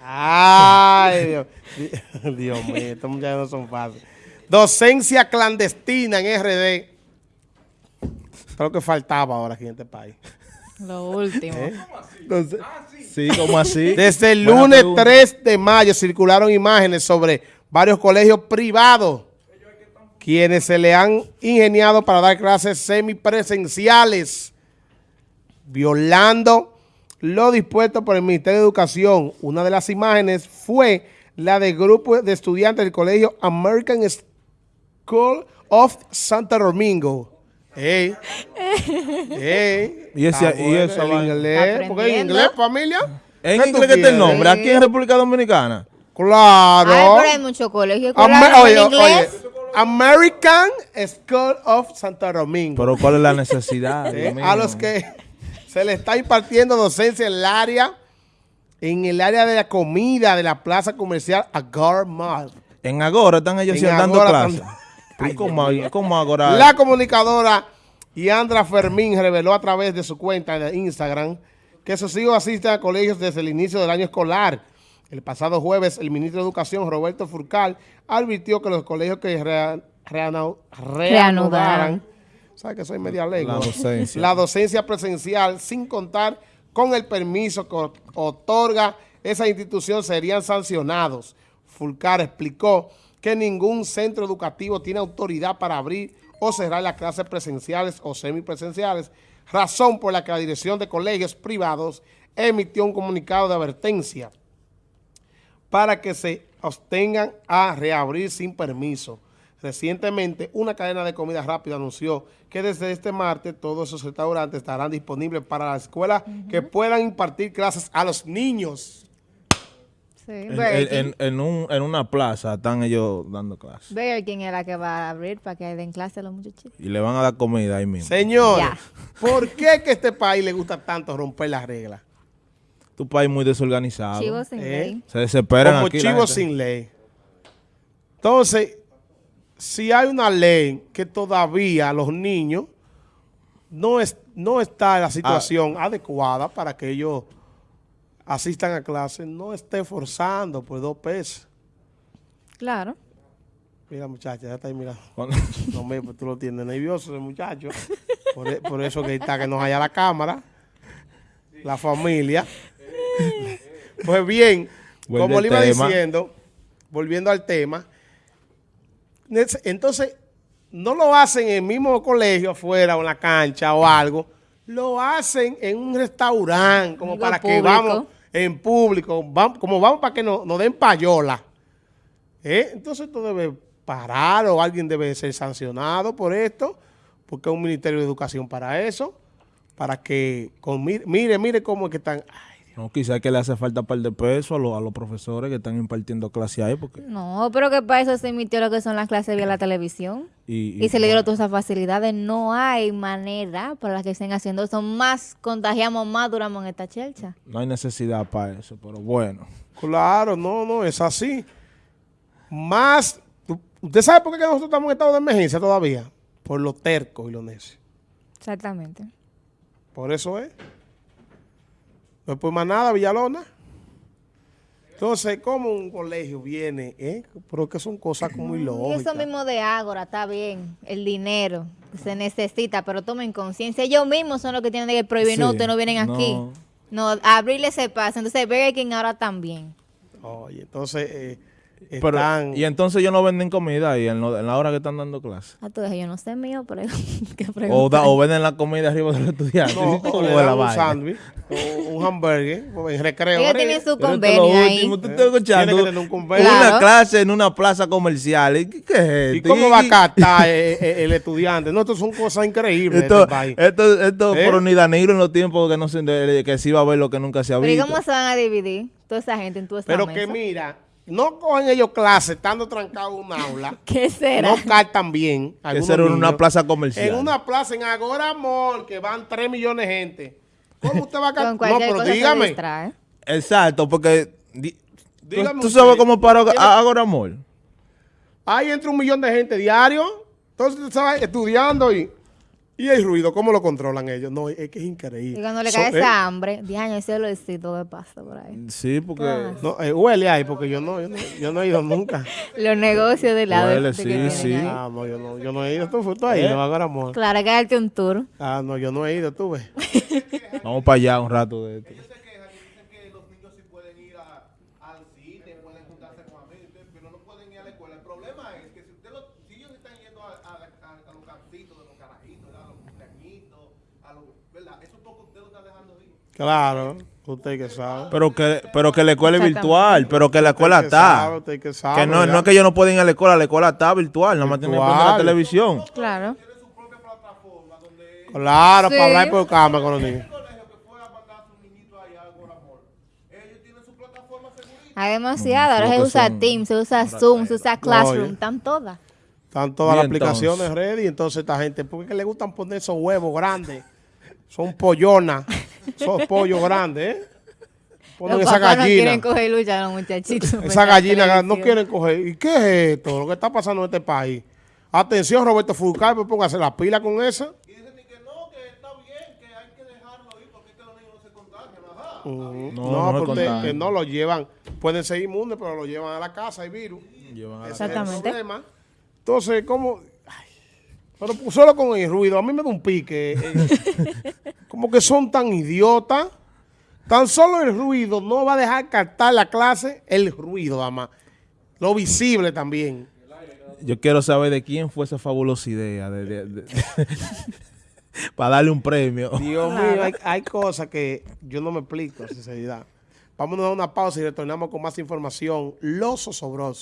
Ay, Dios, Dios mío, estos muchachos no son fáciles. Docencia clandestina en RD. Es lo que faltaba ahora aquí en este país. Lo último. ¿Eh? Entonces, sí, como así? Desde el Buena lunes pregunta. 3 de mayo circularon imágenes sobre varios colegios privados quienes se le han ingeniado para dar clases semipresenciales, violando lo dispuesto por el Ministerio de Educación. Una de las imágenes fue la del grupo de estudiantes del colegio American School of Santo Domingo. Ey, ey, Y ese- y el vaina. inglés, porque en inglés, familia. En ¿Qué tú inglés que está el nombre. Aquí en República Dominicana. Claro. Ay, pero hay muchos colegios oye, en inglés. oye, American School of Santo Domingo. Pero ¿cuál es la necesidad? mío? a los que se le está impartiendo docencia en el área, en el área de la comida de la plaza comercial Agar Mall. En Agora están ellos En dando Agora clases. están- ¿Y ¿Cómo, cómo Agora? La comunicadora Yandra Fermín reveló a través de su cuenta de Instagram que sus hijos asisten a colegios desde el inicio del año escolar. El pasado jueves, el ministro de Educación, Roberto Furcal, advirtió que los colegios que rea- reanu- reanudaran, ¿sabes que soy media lengua? La docencia. La docencia presencial, sin contar con el permiso que otorga esa institución, serían sancionados. Fulcar explicó que ningún centro educativo tiene autoridad para abrir o cerrar las clases presenciales o semipresenciales, razón por la que la Dirección de Colegios Privados emitió un comunicado de advertencia para que se abstengan a reabrir sin permiso. Recientemente, una cadena de comida rápida anunció que desde este martes todos esos restaurantes estarán disponibles para las escuelas que puedan impartir clases a los niños. Sí, En, Burger en- King. en un, en una plaza están ellos dando clases. Burger King es la que va a abrir para que den clase a los muchachitos. Y le van a dar comida ahí mismo. Señores, Ya. ¿por qué que a este país le gusta tanto romper las reglas? Tu país muy desorganizado. Chivos sin ¿Eh? ley. Se desesperan Como aquí. chivos sin ley. Entonces, si hay una ley que todavía los niños no, es, no está en la situación adecuada para que ellos asistan a clases, no esté forzando por dos pesos. Claro. Mira, muchacha, ya está ahí mirando. Cuando- No me, pues tú lo tienes nervioso, ese muchacho. Por, e- por eso que está que nos haya la cámara, la familia. Pues bien, Vuelve como le iba tema. diciendo, volviendo al tema, entonces no lo hacen en el mismo colegio afuera o en la cancha o algo, lo hacen en un restaurante, como para que vamos en público, como vamos para que nos, nos den payola. ¿Eh? Entonces esto debe parar o alguien debe ser sancionado por esto, porque hay un Ministerio de Educación para eso, para que, con, mire, mire, mire cómo es que están... ay, No, quizás que le hace falta un par de pesos a, los- a los profesores que están impartiendo clase ahí. Porque, No, pero que para eso se emitió lo que son las clases vía la televisión. y, Y se le dieron todas esas facilidades. No hay manera para las que estén haciendo eso. Más contagiamos, más duramos en esta chelcha. No hay necesidad para eso, pero bueno. Claro, no, no, es así. Más, ¿usted sabe por qué nosotros estamos en estado de emergencia todavía? Por lo terco y lo necio. Exactamente. Por eso es. No es por más nada, Villalona. Entonces, ¿cómo un colegio viene? Eh? Pero que son cosas muy Y lógicas. eso mismo de Ágora, está bien. El dinero se necesita, pero tomen conciencia. Ellos mismos son los que tienen que prohibir. no, Sí, ustedes no vienen aquí. no. No, abrirle ese paso. Entonces, Burger King ahora también. Oye, entonces, eh, Pero, están... y entonces ellos no venden comida ahí en, lo- en la hora que están dando clase. A todo eso yo no sé mío, pero O, da- o venden la comida arriba de los estudiantes. No, ¿Cómo o le dan un sándwich, o un hamburger, o en recreo. Ellos ¿eh? tienen su convenio ahí. último, tú Eh, estás escuchando tiene que tener un convenio. una Claro. clase en una plaza comercial. ¿Y ¿Qué, qué es ¿Y esto? cómo va a captar eh, eh, el estudiante? No, esto son cosas increíbles. Esto, de este país. esto, esto ¿Eh? por ni Danilo en los tiempos que no se que se iba a ver lo que nunca se ha Pero ¿y visto. cómo se van a dividir toda esa gente en esta Pero mesa? que mira, no cogen ellos clases estando trancados en un aula. ¿Qué será? no captan bien. Que algunos ser en una plaza comercial. En una plaza en Agora Mall, que van 3 millones de gente. ¿Cómo usted va a Con captar? No, pero dígame. distrae. Exacto, porque di- Dígame tú, usted, sabes cómo ¿tiene- Agora Mall. Ahí entra un millón de gente diario. Entonces, tú sabes, estudiando y... Y el ruido, ¿cómo lo controlan ellos? No, es que es Y increíble. cuando le So- cae eh, esa hambre, diaño, ese olorcito que pasa por ahí. Sí, porque Ah. no, eh, huele ahí, porque yo no, yo no, yo no he ido nunca. Los negocios de lado. Huele, sí, que sí. ahí. Ah, no, yo no, yo no he ido. ¿Tú fuiste ahí? No, ahora, amor. Claro, hay que darte un tour. Ah, no, yo no he ido, tú ves. vamos para allá un rato de esto. se quejan y dicen que los niños sí pueden ir al cine, pueden juntarse con amigos, pero no pueden ir a la escuela. El problema es que si, usted lo, si ellos están yendo a, a, a- a los cancitos de los carajitos, a los cumpleañitos, a los, ¿verdad? Eso poco usted lo está dejando ir. Claro, usted que sabe. Pero que, pero que la escuela es virtual, pero que la escuela Usted que sabe, está. usted que sabe, Que no, no es que ellos no pueden ir a la escuela, la escuela está virtual, nada más tienen que prender la televisión. Claro. Claro, Sí. para hablar por cámara con los niños. Hay demasiado. Ahora lo se usa Teams, se usa Zoom, se usa Classroom. Oye. Están todas. Están todas las aplicaciones ready, entonces esta gente, ¿por qué es que le gustan poner esos huevos grandes? Son pollonas, son pollos grandes, ¿eh? Ponen Los esa papás no gallina. quieren coger lucha los muchachitos. esa gallina no quieren coger. ¿Y qué es esto? Lo que está pasando en este país. Atención, Roberto Fulcar, pues póngase la pila con esa. Ujú. No, No, no se porque contagian. que no lo llevan, pueden ser inmunes, pero lo llevan a la casa, hay virus. Llevan a es el Exactamente. problema. Entonces, ¿cómo? Ay, pero pues, solo con el ruido, a mí me da un pique. eh, como que son tan idiotas. Tan solo el ruido no va a dejar captar la clase, el ruido, además. Lo visible también. Yo quiero saber de quién fue esa fabulosa idea de, de- de- para darle un premio. Dios mío, hay, hay cosas que yo no me explico, sinceridad. Vamos a dar una pausa y retornamos con más información. Los osobrosos.